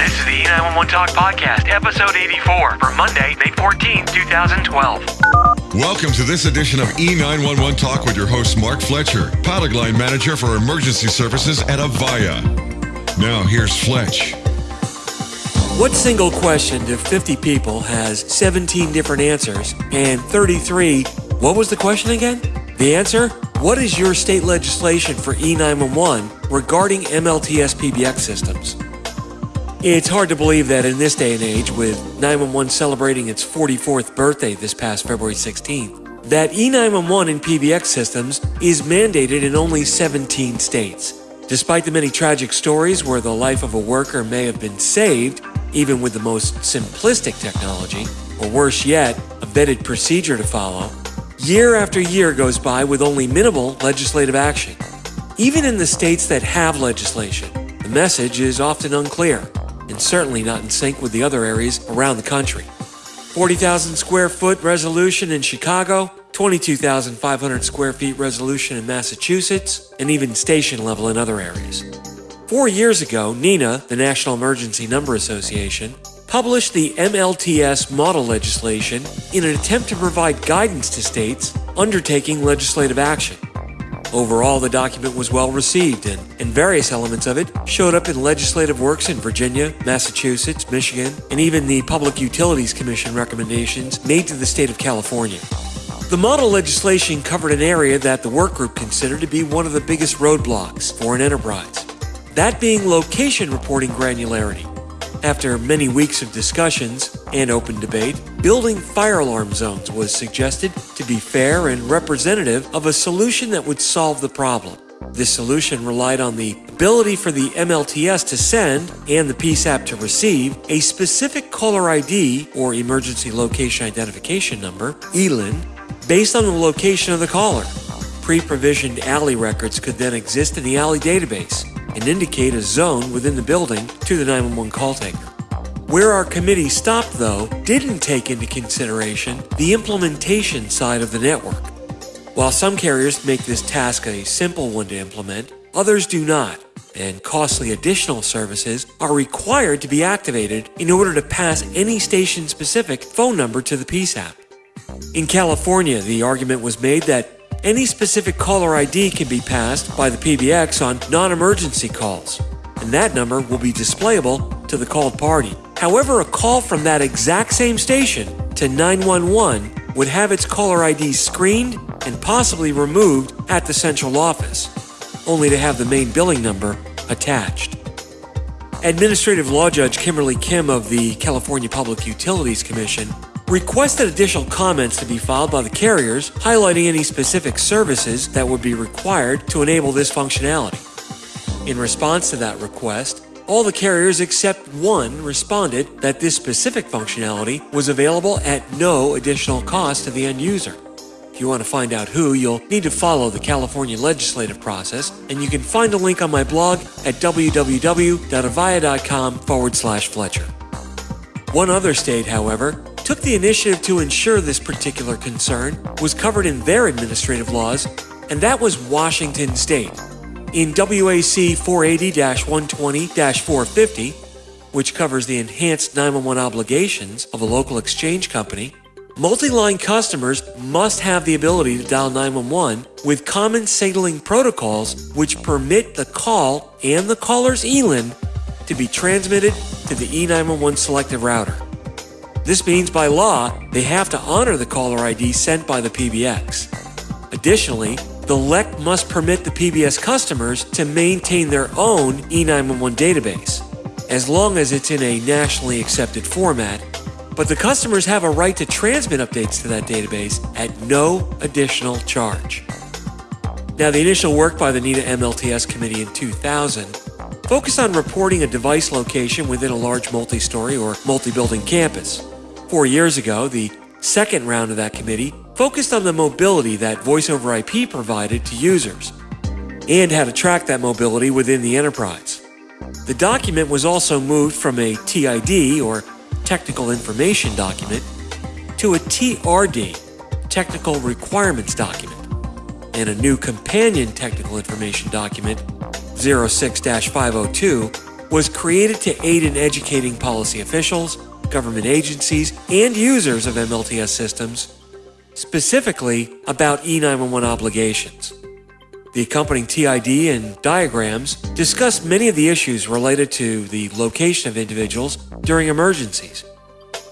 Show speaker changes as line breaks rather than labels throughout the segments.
This is the E911 Talk Podcast, episode 84 for Monday, May 14, 2012.
Welcome to this edition of E911 Talk with your host, Mark Fletcher, pilot line manager for emergency services at Avaya. Now, here's Fletch.
What single question to 50 people has 17 different answers and 33? What was the question again? The answer? What is your state legislation for E911 regarding MLTS PBX systems? It's hard to believe that in this day and age, with 911 celebrating its 44th birthday this past February 16th, that E911 in PBX systems is mandated in only 17 states. Despite the many tragic stories where the life of a worker may have been saved, even with the most simplistic technology, or worse yet, a vetted procedure to follow, year after year goes by with only minimal legislative action. Even in the states that have legislation, the message is often unclear and certainly not in sync with the other areas around the country. 40,000 square foot resolution in Chicago, 22,500 square feet resolution in Massachusetts, and even station level in other areas. Four years ago, NENA, the National Emergency Number Association, published the MLTS model legislation in an attempt to provide guidance to states undertaking legislative action. Overall, the document was well received, and, and various elements of it showed up in legislative works in Virginia, Massachusetts, Michigan, and even the Public Utilities Commission recommendations made to the state of California. The model legislation covered an area that the workgroup considered to be one of the biggest roadblocks for an enterprise that being location reporting granularity. After many weeks of discussions and open debate, building fire alarm zones was suggested to be fair and representative of a solution that would solve the problem. This solution relied on the ability for the MLTS to send and the PSAP to receive a specific caller ID or Emergency Location Identification Number, ELIN, based on the location of the caller. Pre provisioned ALI records could then exist in the ALI database and indicate a zone within the building to the 911 call taker. Where our committee stopped, though, didn't take into consideration the implementation side of the network. While some carriers make this task a simple one to implement, others do not, and costly additional services are required to be activated in order to pass any station specific phone number to the PSAP. In California, the argument was made that any specific caller ID can be passed by the PBX on non emergency calls, and that number will be displayable to the called party. However, a call from that exact same station to 911 would have its caller ID screened and possibly removed at the central office, only to have the main billing number attached. Administrative Law Judge Kimberly Kim of the California Public Utilities Commission requested additional comments to be filed by the carriers highlighting any specific services that would be required to enable this functionality. In response to that request, all the carriers except one responded that this specific functionality was available at no additional cost to the end user. If you want to find out who, you'll need to follow the California legislative process, and you can find a link on my blog at www.avaya.com forward slash Fletcher. One other state, however, took the initiative to ensure this particular concern was covered in their administrative laws, and that was Washington State. In WAC 480 120 450, which covers the enhanced 911 obligations of a local exchange company, multi line customers must have the ability to dial 911 with common signaling protocols which permit the call and the caller's ELIN to be transmitted to the E911 selective router. This means by law, they have to honor the caller ID sent by the PBX. Additionally, the LEC must permit the PBX customers to maintain their own E911 database, as long as it's in a nationally accepted format, but the customers have a right to transmit updates to that database at no additional charge. Now, the initial work by the NENA MLTS Committee in 2000 focused on reporting a device location within a large multi story or multi building campus. Four years ago, the second round of that committee focused on the mobility that Voice over IP provided to users and how to track that mobility within the enterprise. The document was also moved from a TID, or Technical Information Document, to a TRD, Technical Requirements Document, and a new companion Technical Information Document, 06 502, was created to aid in educating policy officials, government agencies, and users of MLTS systems, specifically about E911 obligations. The accompanying TID and diagrams discuss many of the issues related to the location of individuals during emergencies.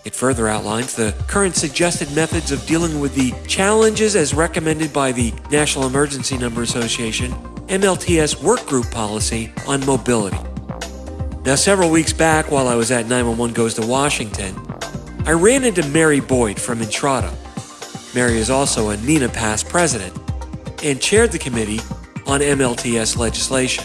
It further outlines the current suggested methods of dealing with the challenges as recommended by the National Emergency Number Association MLTS Workgroup Policy on Mobility. Now, several weeks back, while I was at 911 Goes to Washington, I ran into Mary Boyd from Intrado. Mary is also a NENA past president and chaired the committee on MLTS legislation.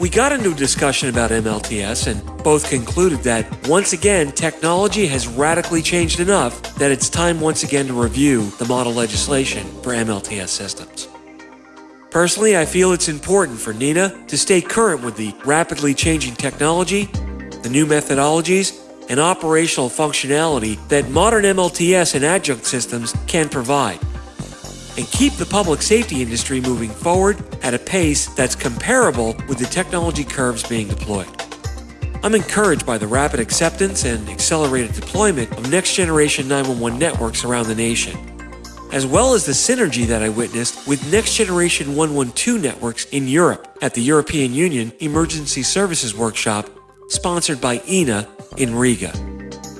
We got into a discussion about MLTS and both concluded that once again, technology has radically changed enough that it's time once again to review the model legislation for MLTS systems. Personally, I feel it's important for NENA to stay current with the rapidly changing technology, the new methodologies, and operational functionality that modern MLTS and adjunct systems can provide and keep the public safety industry moving forward at a pace that's comparable with the technology curves being deployed. I'm encouraged by the rapid acceptance and accelerated deployment of next generation 911 networks around the nation, as well as the synergy that I witnessed with next generation 112 networks in Europe at the European Union Emergency Services Workshop sponsored by EENA in Riga.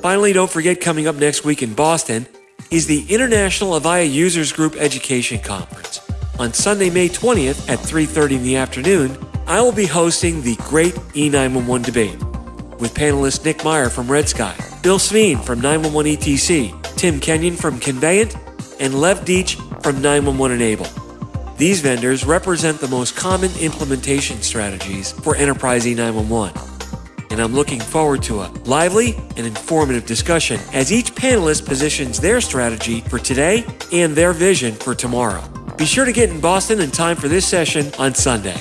Finally, don't forget coming up next week in Boston is the International Avaya Users Group Education Conference. On Sunday, May 20th at 3:30 in the afternoon, I will be hosting the Great E911 debate with panelists Nick Meyer from Red Sky, Bill Sveen from 911 ETC, Tim Kenyon from Conveyant, and Lev Deach from 911 Enable. These vendors represent the most common implementation strategies for enterprise E911 and I'm looking forward to a lively and informative discussion as each panelist positions their strategy for today and their vision for tomorrow. Be sure to get in Boston in time for this session on Sunday.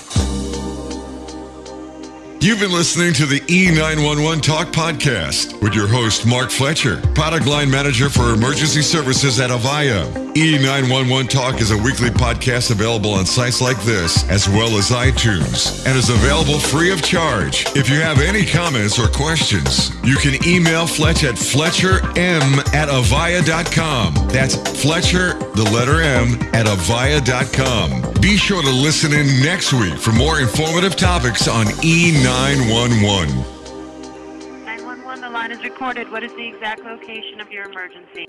You've been listening to the E911 Talk Podcast with your host, Mark Fletcher, product line manager for emergency services at Avaya. E911 Talk is a weekly podcast available on sites like this, as well as iTunes, and is available free of charge. If you have any comments or questions, you can email Fletch at fletcherm at avaya.com. That's Fletcher, the letter M, at avaya.com. Be sure to listen in next week for more informative topics on E911.
911, the line is recorded. What is the exact location of your emergency?